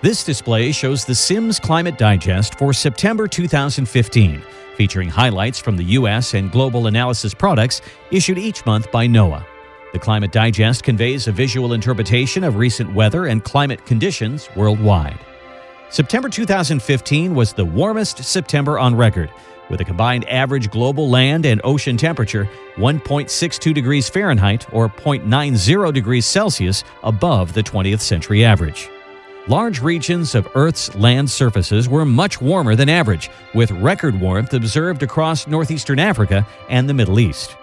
This display shows the Sims Climate Digest for September 2015, featuring highlights from the U.S. and global analysis products issued each month by NOAA. The Climate Digest conveys a visual interpretation of recent weather and climate conditions worldwide. September 2015 was the warmest September on record, with a combined average global land and ocean temperature 1.62 degrees Fahrenheit or 0.90 degrees Celsius above the 20th century average. Large regions of Earth's land surfaces were much warmer than average, with record warmth observed across northeastern Africa and the Middle East.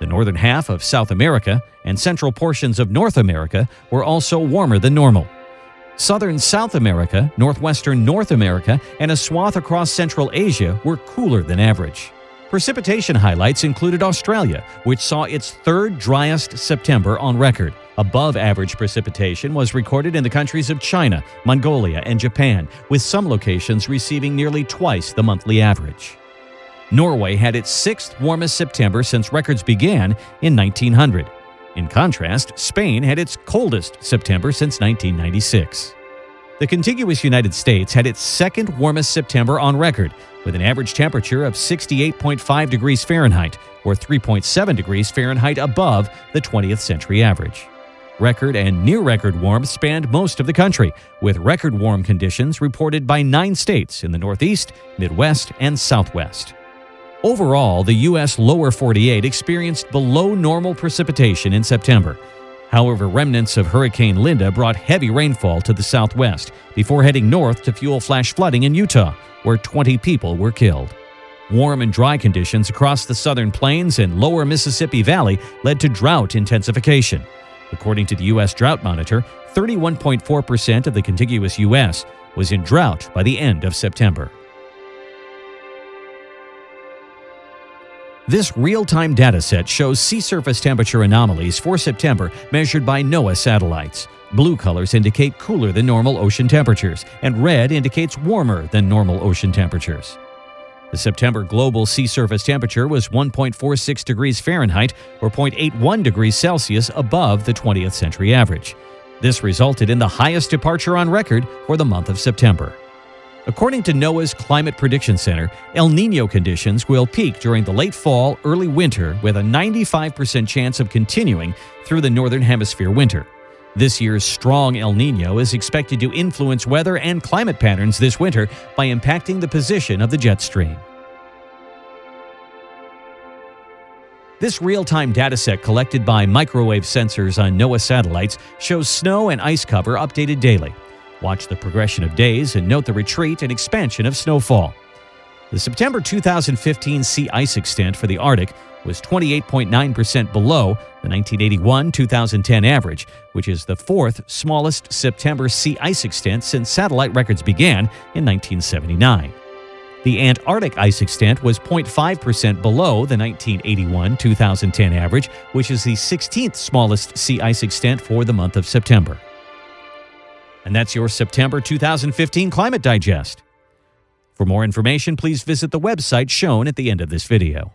The northern half of South America and central portions of North America were also warmer than normal. Southern South America, northwestern North America, and a swath across Central Asia were cooler than average. Precipitation highlights included Australia, which saw its third driest September on record. Above average precipitation was recorded in the countries of China, Mongolia, and Japan, with some locations receiving nearly twice the monthly average. Norway had its sixth warmest September since records began in 1900. In contrast, Spain had its coldest September since 1996. The contiguous United States had its second warmest September on record, with an average temperature of 68.5 degrees Fahrenheit, or 3.7 degrees Fahrenheit above the 20th century average. Record and near record warmth spanned most of the country, with record warm conditions reported by nine states in the Northeast, Midwest, and Southwest. Overall, the U.S. lower 48 experienced below normal precipitation in September. However, remnants of Hurricane Linda brought heavy rainfall to the southwest before heading north to fuel flash flooding in Utah, where 20 people were killed. Warm and dry conditions across the southern plains and lower Mississippi Valley led to drought intensification. According to the U.S. Drought Monitor, 31.4% of the contiguous U.S. was in drought by the end of September. This real-time dataset shows sea surface temperature anomalies for September measured by NOAA satellites. Blue colors indicate cooler than normal ocean temperatures, and red indicates warmer than normal ocean temperatures. The September global sea surface temperature was 1.46 degrees Fahrenheit or 0.81 degrees Celsius above the 20th century average. This resulted in the highest departure on record for the month of September. According to NOAA's Climate Prediction Center, El Nino conditions will peak during the late fall, early winter, with a 95% chance of continuing through the Northern Hemisphere winter. This year's strong El Nino is expected to influence weather and climate patterns this winter by impacting the position of the jet stream. This real-time dataset collected by microwave sensors on NOAA satellites shows snow and ice cover updated daily. Watch the progression of days and note the retreat and expansion of snowfall. The September 2015 sea ice extent for the Arctic was 28.9% below the 1981-2010 average, which is the fourth smallest September sea ice extent since satellite records began in 1979. The Antarctic ice extent was 0.5% below the 1981-2010 average, which is the 16th smallest sea ice extent for the month of September. And that's your September 2015 Climate Digest. For more information, please visit the website shown at the end of this video.